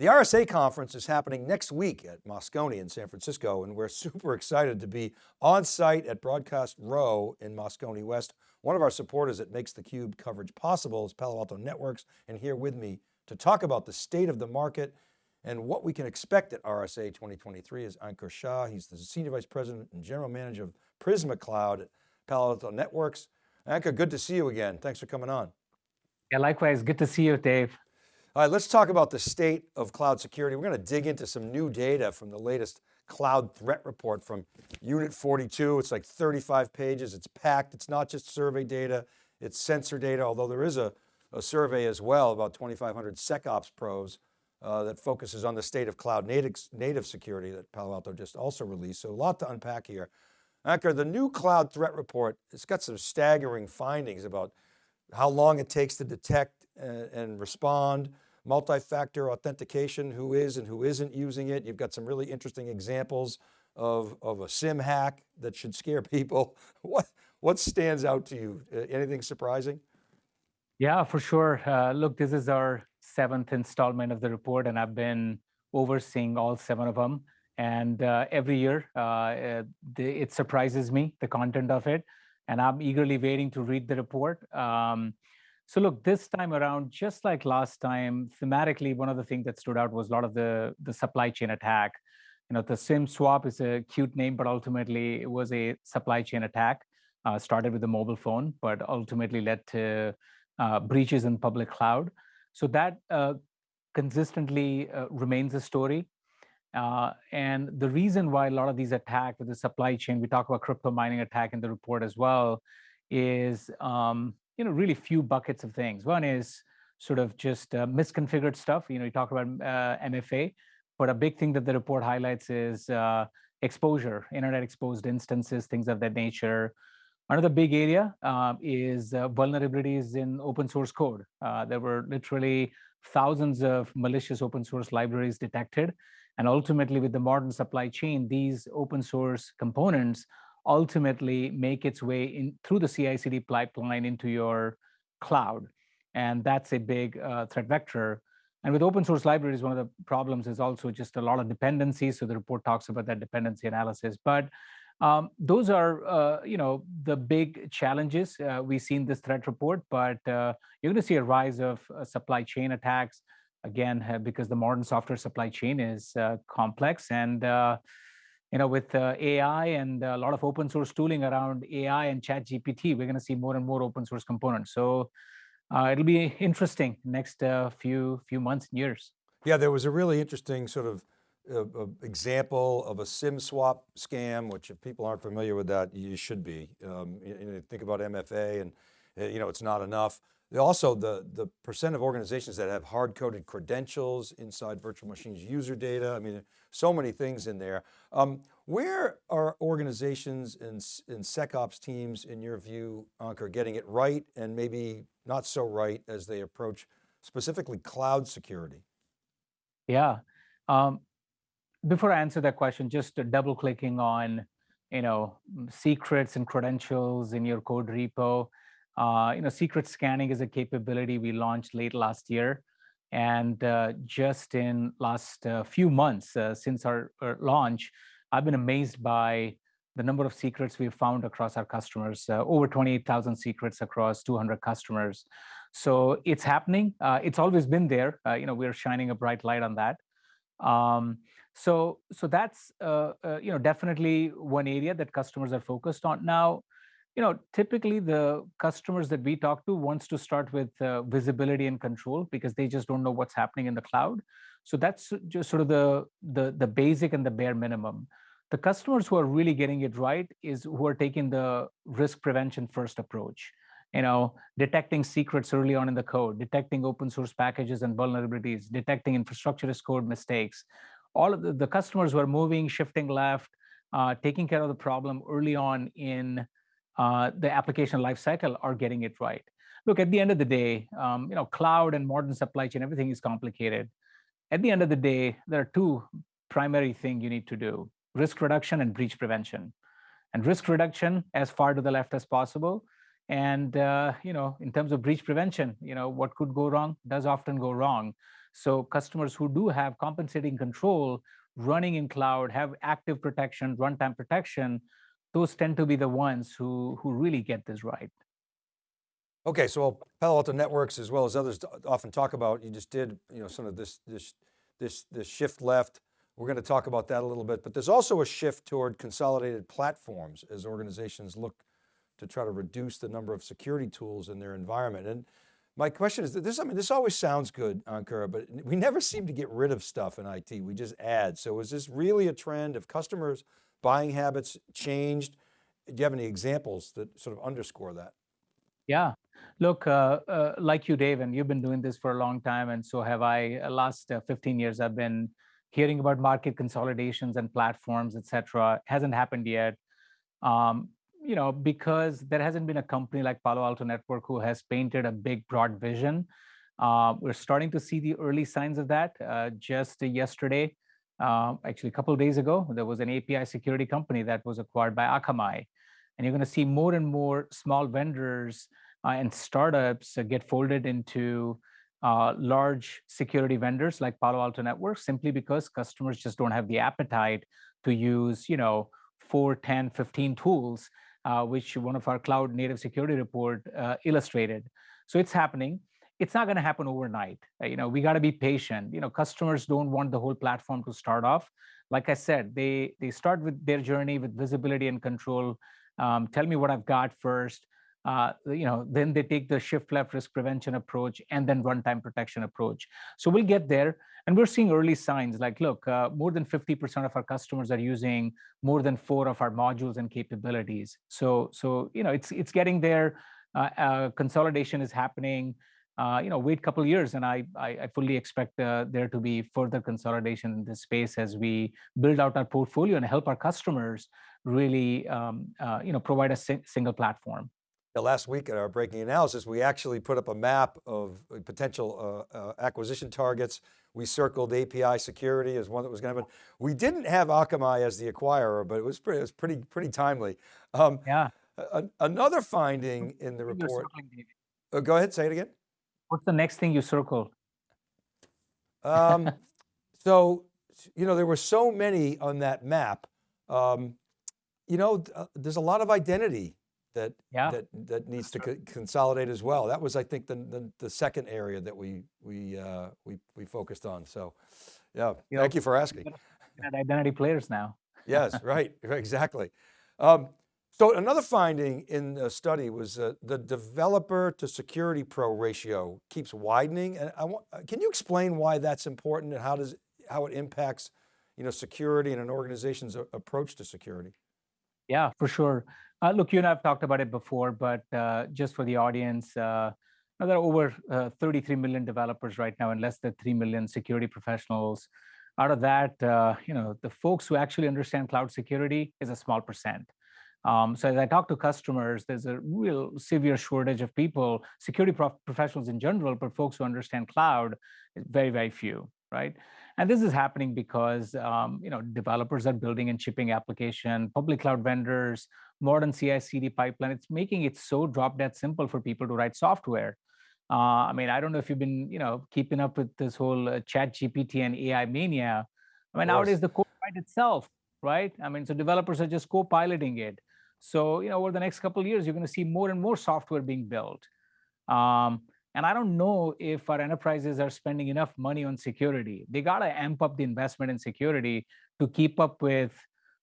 The RSA conference is happening next week at Moscone in San Francisco, and we're super excited to be on site at Broadcast Row in Moscone West. One of our supporters that makes theCUBE coverage possible is Palo Alto Networks, and here with me to talk about the state of the market and what we can expect at RSA 2023 is Ankur Shah. He's the Senior Vice President and General Manager of Prisma Cloud at Palo Alto Networks. Ankur, good to see you again. Thanks for coming on. Yeah, likewise, good to see you, Dave. All right, let's talk about the state of cloud security. We're going to dig into some new data from the latest cloud threat report from Unit 42. It's like 35 pages, it's packed. It's not just survey data, it's sensor data, although there is a, a survey as well, about 2,500 SecOps pros uh, that focuses on the state of cloud native, native security that Palo Alto just also released. So a lot to unpack here. Ankur, the new cloud threat report, it's got some staggering findings about how long it takes to detect and, and respond, multi-factor authentication, who is and who isn't using it. You've got some really interesting examples of, of a SIM hack that should scare people. What, what stands out to you? Uh, anything surprising? Yeah, for sure. Uh, look, this is our seventh installment of the report and I've been overseeing all seven of them. And uh, every year, uh, the, it surprises me, the content of it. And I'm eagerly waiting to read the report. Um, so look, this time around, just like last time, thematically, one of the things that stood out was a lot of the, the supply chain attack. You know, the SIM swap is a cute name, but ultimately it was a supply chain attack. Uh, started with the mobile phone, but ultimately led to uh, breaches in public cloud. So that uh, consistently uh, remains a story. Uh, and the reason why a lot of these attacks with the supply chain, we talk about crypto mining attack in the report as well, is um, you know, really few buckets of things. One is sort of just uh, misconfigured stuff. You know, you talk about uh, MFA, but a big thing that the report highlights is uh, exposure, internet exposed instances, things of that nature. Another big area um, is uh, vulnerabilities in open source code. Uh, there were literally thousands of malicious open source libraries detected. And ultimately with the modern supply chain, these open source components ultimately make its way in through the CI/CD pipeline into your cloud, and that's a big uh, threat vector. And with open source libraries, one of the problems is also just a lot of dependencies. So the report talks about that dependency analysis. But um, those are, uh, you know, the big challenges uh, we see in this threat report. But uh, you're going to see a rise of uh, supply chain attacks again uh, because the modern software supply chain is complex and you know, with uh, AI and a lot of open source tooling around AI and ChatGPT, we're going to see more and more open source components. So uh, it'll be interesting next uh, few few months and years. Yeah, there was a really interesting sort of uh, example of a SIM swap scam, which if people aren't familiar with that, you should be. Um, you, you think about MFA and uh, you know, it's not enough. Also, the, the percent of organizations that have hard-coded credentials inside virtual machines user data. I mean, so many things in there. Um, where are organizations and, and SecOps teams, in your view, Ankur, getting it right and maybe not so right as they approach specifically cloud security? Yeah. Um, before I answer that question, just double clicking on, you know, secrets and credentials in your code repo. Uh, you know, secret scanning is a capability we launched late last year. And uh, just in last uh, few months uh, since our, our, launch, I've been amazed by the number of secrets we've found across our customers, uh, over 28,000 secrets across 200 customers. So it's happening. It's always been there. you know, we're shining a bright light on that. Um, so, so that's you know definitely one area that customers are focused on now you know, typically the customers that we talk to wants to start with uh, visibility and control because they just don't know what's happening in the cloud. So that's just sort of the, the, the basic and the bare minimum. The customers who are really getting it right is who are taking the risk prevention first approach. You know, detecting secrets early on in the code, detecting open source packages and vulnerabilities, detecting infrastructure as code mistakes. All of the, the customers who are moving, shifting left, uh, taking care of the problem early on in uh, the application lifecycle are getting it right. Look, at the end of the day, um, you know, cloud and modern supply chain, everything is complicated. At the end of the day, there are two primary things you need to do, risk reduction and breach prevention. And risk reduction as far to the left as possible. And, uh, you know, in terms of breach prevention, you know, what could go wrong does often go wrong. So customers who do have compensating control running in cloud, have active protection, runtime protection, those tend to be the ones who, who really get this right. Okay, so Palo Alto Networks, as well as others often talk about, you just did, you know, some of this, this, this, this shift left. We're going to talk about that a little bit, but there's also a shift toward consolidated platforms as organizations look to try to reduce the number of security tools in their environment. And my question is this, I mean, this always sounds good, Ankura, but we never seem to get rid of stuff in IT. We just add. So is this really a trend of customers buying habits changed? Do you have any examples that sort of underscore that? Yeah, look, uh, uh, like you, Dave, and you've been doing this for a long time, and so have I. Uh, last uh, 15 years, I've been hearing about market consolidations and platforms, et cetera. Hasn't happened yet. Um, you know, because there hasn't been a company like Palo Alto Network who has painted a big, broad vision. Uh, we're starting to see the early signs of that. Uh, just yesterday, uh, actually a couple days ago, there was an API security company that was acquired by Akamai. And you're going to see more and more small vendors uh, and startups uh, get folded into uh, large security vendors like Palo Alto Networks simply because customers just don't have the appetite to use, you know, 4, 10, 15 tools uh, which one of our cloud native security report uh, illustrated. So it's happening. It's not going to happen overnight. Uh, you know, we got to be patient. You know, customers don't want the whole platform to start off. Like I said, they they start with their journey with visibility and control. Um, tell me what I've got first. Uh, you know, then they take the shift left risk prevention approach and then runtime protection approach. So we'll get there. And we're seeing early signs like, look, uh, more than 50% of our customers are using more than four of our modules and capabilities. So, so you know, it's it's getting there. Uh, uh consolidation is happening. Uh, you know, wait a couple years, and I, I, I fully expect uh, there to be further consolidation in this space as we build out our portfolio and help our customers really, um, you know, provide a si single platform last week at our breaking analysis, we actually put up a map of uh, potential uh, uh, acquisition targets. We circled API security as one that was going to happen. We didn't have Akamai as the acquirer, but it was pretty, it was pretty, pretty timely. Um, yeah. A, another finding in the report. Uh, go ahead, say it again. What's the next thing you circled? Um, so, you know, there were so many on that map. Um, you know, uh, there's a lot of identity that yeah. that that needs to co consolidate as well. That was, I think, the the, the second area that we we uh, we we focused on. So, yeah, you thank know, you for asking. Identity players now. yes, right, exactly. Um, so another finding in the study was uh, the developer to security pro ratio keeps widening. And I want, can you explain why that's important and how does how it impacts, you know, security and an organization's approach to security? Yeah, for sure. Uh, look, you and I've talked about it before, but uh, just for the audience, uh, there are over uh, 33 million developers right now and less than 3 million security professionals. Out of that, uh, you know, the folks who actually understand cloud security is a small percent. Um, so as I talk to customers, there's a real severe shortage of people, security prof professionals in general, but folks who understand cloud very, very few, right? And this is happening because um, you know developers are building and shipping application, public cloud vendors, modern CI/CD pipeline. It's making it so drop dead simple for people to write software. Uh, I mean, I don't know if you've been you know keeping up with this whole uh, ChatGPT and AI mania. I mean, nowadays the code write itself, right? I mean, so developers are just co-piloting it. So you know, over the next couple of years, you're going to see more and more software being built. Um, and I don't know if our enterprises are spending enough money on security. They got to amp up the investment in security to keep up with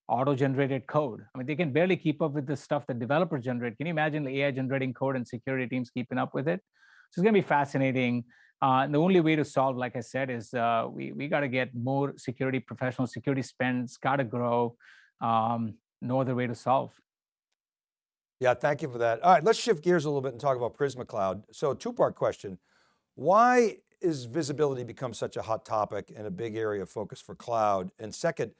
auto-generated code. I mean, they can barely keep up with the stuff that developers generate. Can you imagine the AI generating code and security teams keeping up with it? So it's going to be fascinating. Uh, and the only way to solve, like I said, is uh, we, we got to get more security professional security spends, got to grow. Um, no other way to solve. Yeah, thank you for that. All right, let's shift gears a little bit and talk about Prisma Cloud. So two-part question. Why is visibility become such a hot topic and a big area of focus for cloud? And second,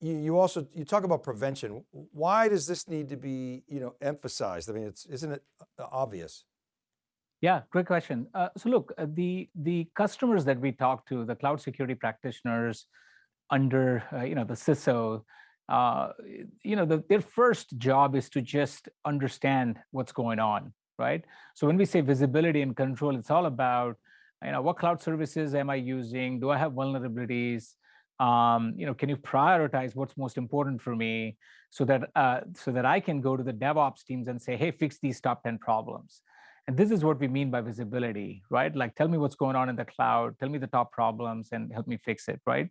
you, you also, you talk about prevention. Why does this need to be, you know, emphasized? I mean, it's, isn't it uh, obvious? Yeah, great question. Uh, so look, uh, the the customers that we talk to, the cloud security practitioners under, uh, you know, the CISO, uh, you know, the, their first job is to just understand what's going on, right? So when we say visibility and control, it's all about You know, what cloud services am I using? Do I have vulnerabilities? Um, you know, can you prioritize what's most important for me so that uh, so that I can go to the DevOps teams and say, hey, fix these top 10 problems. And this is what we mean by visibility, right? Like, tell me what's going on in the cloud, tell me the top problems and help me fix it, right?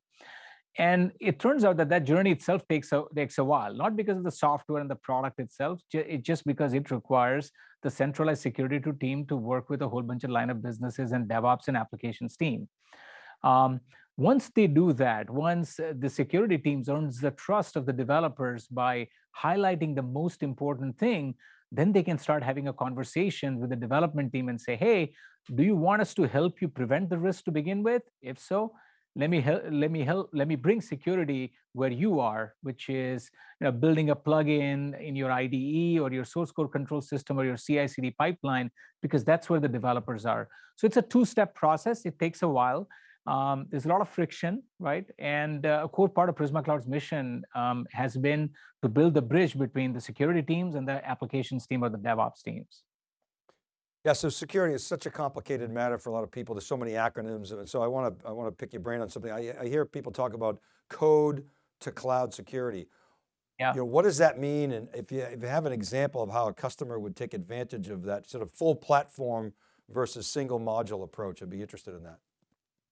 And it turns out that that journey itself takes a, takes a while, not because of the software and the product itself, it's just because it requires the centralized security to team to work with a whole bunch of line of businesses and DevOps and applications team. Um, once they do that, once uh, the security teams earns the trust of the developers by highlighting the most important thing, then they can start having a conversation with the development team and say, hey, do you want us to help you prevent the risk to begin with? If so, let me help let me help let me bring security where you are which is you know, building a plugin in your IDE or your source code control system or your CI/CD pipeline because that's where the developers are. So it's a two-step process. It takes a while. Um, there's a lot of friction, right? And uh, a core part of Prisma Cloud's mission um, has been to build the bridge between the security teams and the applications team or the DevOps teams. Yeah, so security is such a complicated matter for a lot of people. There's so many acronyms. And so I want to, I want to pick your brain on something. I, I hear people talk about code to cloud security. Yeah. You know, what does that mean? And if you, if you have an example of how a customer would take advantage of that sort of full platform versus single module approach, I'd be interested in that.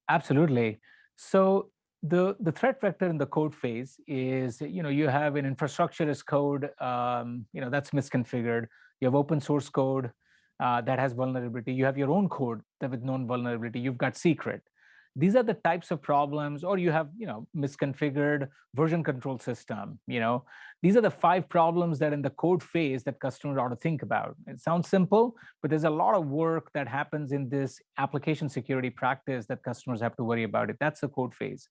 Absolutely. So the, the threat vector in the code phase is, you know, you have an infrastructure as code, um, you know, that's misconfigured. You have open source code, uh, that has vulnerability. You have your own code that with known vulnerability. You've got secret. These are the types of problems, or you have, you know, misconfigured version control system. You know, these are the five problems that in the code phase that customers ought to think about. It sounds simple, but there's a lot of work that happens in this application security practice that customers have to worry about it. That's the code phase.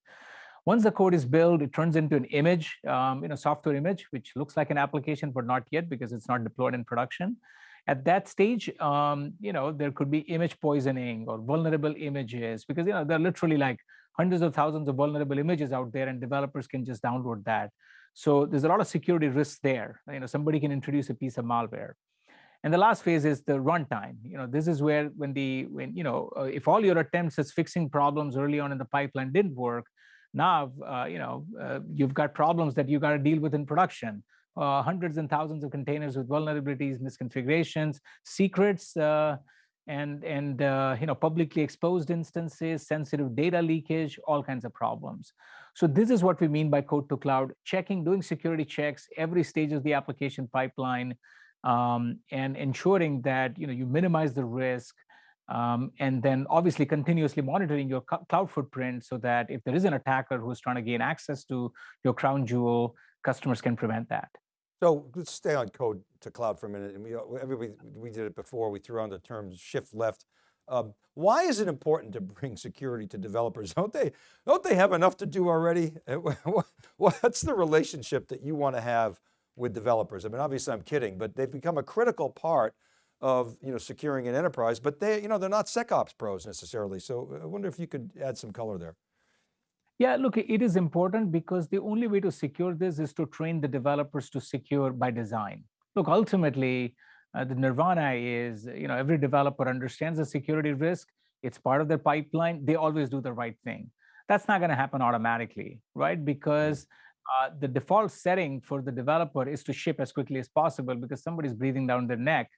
Once the code is built, it turns into an image, um, you know, software image, which looks like an application, but not yet because it's not deployed in production. At that stage, um, you know, there could be image poisoning or vulnerable images because, you know, there are literally like hundreds of thousands of vulnerable images out there and developers can just download that. So there's a lot of security risks there. You know, somebody can introduce a piece of malware. And the last phase is the runtime. You know, this is where when the when you know uh, if all your attempts at fixing problems early on in the pipeline didn't work, now uh, you know uh, you've got problems that you got to deal with in production uh, hundreds and thousands of containers with vulnerabilities, misconfigurations, secrets, uh, and and uh, you know publicly exposed instances, sensitive data leakage, all kinds of problems. So this is what we mean by code to cloud, checking, doing security checks every stage of the application pipeline, um, and ensuring that you know you minimize the risk, um, and then obviously continuously monitoring your cloud footprint so that if there is an attacker who's trying to gain access to your crown jewel, customers can prevent that. So let's stay on code to cloud for a minute. And we, everybody, we did it before, we threw on the term shift left. Um, why is it important to bring security to developers? Don't they, don't they have enough to do already? What's the relationship that you want to have with developers? I mean, obviously I'm kidding, but they've become a critical part of you know, securing an enterprise, but they, you know, they're not SecOps pros necessarily. So I wonder if you could add some color there. Yeah, look, it is important because the only way to secure this is to train the developers to secure by design. Look, ultimately, uh, the nirvana is, you know, every developer understands the security risk. It's part of their pipeline. They always do the right thing. That's not going to happen automatically, right? Because uh, the default setting for the developer is to ship as quickly as possible because somebody's breathing down their neck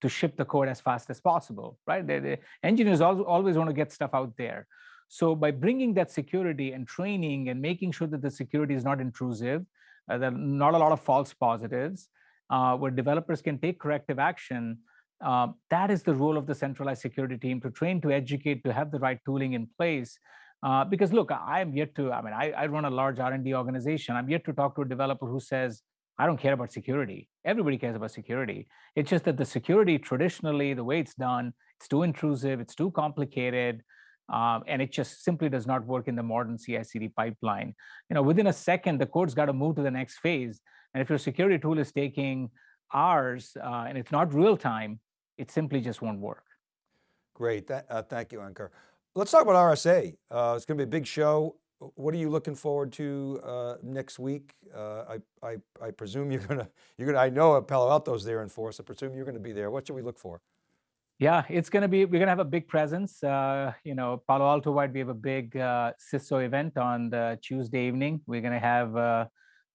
to ship the code as fast as possible, right? The, the engineers always want to get stuff out there. So by bringing that security and training and making sure that the security is not intrusive, uh, there are not a lot of false positives, uh, where developers can take corrective action, uh, that is the role of the centralized security team to train, to educate, to have the right tooling in place. Uh, because look, I am yet to, I mean, I, I run a large R&D organization. I'm yet to talk to a developer who says, I don't care about security. Everybody cares about security. It's just that the security traditionally, the way it's done, it's too intrusive, it's too complicated. Um, and it just simply does not work in the modern CI/CD pipeline. You know, within a second, the code's got to move to the next phase. And if your security tool is taking hours uh, and it's not real time, it simply just won't work. Great, that, uh, thank you, Ankur. Let's talk about RSA. Uh, it's going to be a big show. What are you looking forward to uh, next week? Uh, I, I, I presume you're going to, you're going to, I know Palo Alto's there in force. I presume you're going to be there. What should we look for? Yeah, it's going to be, we're going to have a big presence. Uh, you know, Palo Alto Wide, we have a big uh, CISO event on the Tuesday evening. We're going to have uh,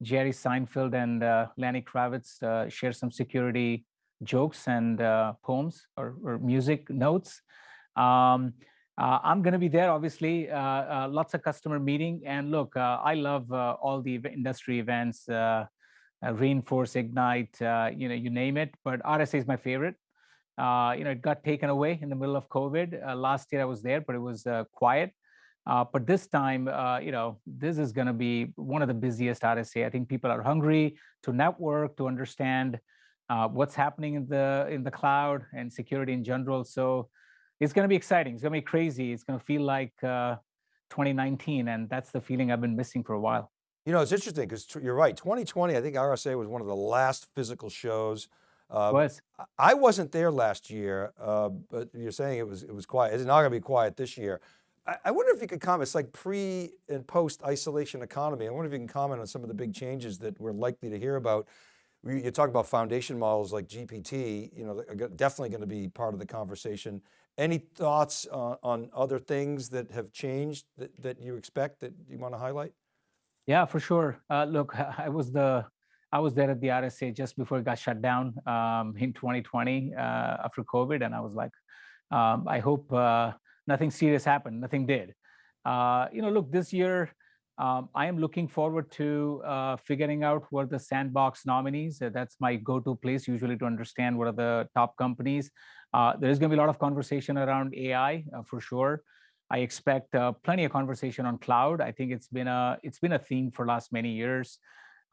Jerry Seinfeld and uh, Lenny Kravitz uh, share some security jokes and uh, poems or, or music notes. Um, uh, I'm going to be there, obviously, lots of customer meeting. And look, I love all the industry events, re:Inforce, Ignite, you know, you name it. But RSA is my favorite. Uh, you know, it got taken away in the middle of COVID. Uh, last year I was there, but it was uh, quiet. Uh, but this time, uh, you know, this is going to be one of the busiest RSA. I think people are hungry to network, to understand uh, what's happening in the in the cloud and security in general. So it's going to be exciting. It's going to be crazy. It's going to feel like uh, 2019, and that's the feeling I've been missing for a while. You know, it's interesting because you're right. 2020, I think RSA was one of the last physical shows. Uh, was I- wasn't there last year, uh, but you're saying it was it was quiet. It's not going to be quiet this year. I, I wonder if you could comment. It's like pre and post isolation economy. I wonder if you can comment on some of the big changes that we're likely to hear about. You talk about foundation models like GPT. You know, definitely going to be part of the conversation. Any thoughts on, on other things that have changed that, that you expect that you want to highlight? Yeah, for sure. Uh, look, I was the I was there at the RSA just before it got shut down um, in 2020 uh, after COVID, and I was like, um, I hope uh, nothing serious happened. Nothing did. Uh, you know, look, this year um, I am looking forward to uh, figuring out what the sandbox nominees. Uh, that's my go-to place usually to understand what are the top companies. Uh, there is going to be a lot of conversation around AI uh, for sure. I expect uh, plenty of conversation on cloud. I think it's been a it's been a theme for last many years.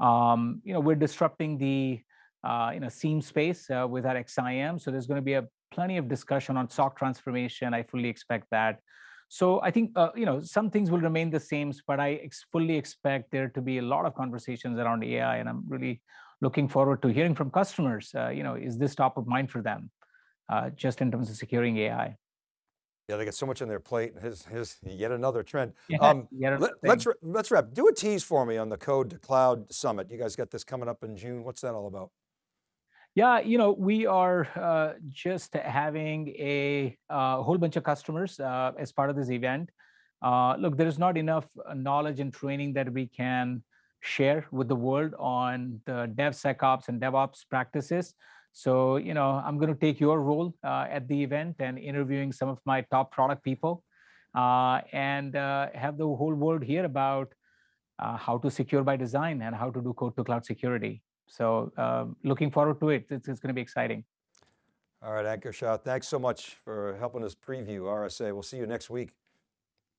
Um, you know, we're disrupting the uh, you know SIEM space uh, with our XSIAM, so there's going to be a plenty of discussion on SOC transformation. I fully expect that. So I think uh, you know some things will remain the same, but I ex- fully expect there to be a lot of conversations around AI, and I'm really looking forward to hearing from customers. Uh, you know, is this top of mind for them, uh, just in terms of securing AI? Yeah, they got so much on their plate. Here's, here's yet another trend. Yeah, Um, yet let, us let's wrap. Do a tease for me on the Code to Cloud Summit. You guys got this coming up in June. What's that all about? Yeah, you know, we are uh, just having a uh, whole bunch of customers uh, as part of this event. Uh, look, there is not enough uh, knowledge and training that we can share with the world on the DevSecOps and DevOps practices. So, you know, I'm going to take your role uh, at the event and interviewing some of my top product people uh, and uh, have the whole world hear about uh, how to secure by design and how to do code to cloud security. So um, looking forward to it. It's, it's going to be exciting. All right, Ankur Shah, thanks so much for helping us preview RSA. We'll see you next week.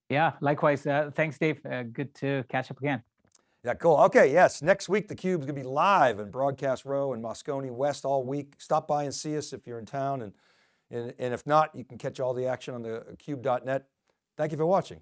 Yeah, likewise. Uh, thanks, Dave. Uh, good to catch up again. Yeah, cool. Okay, yes, next week theCUBE's going to be live in Broadcast Row in Moscone West all week. Stop by and see us if you're in town, and, and, and if not, you can catch all the action on the cube.net. Thank you for watching.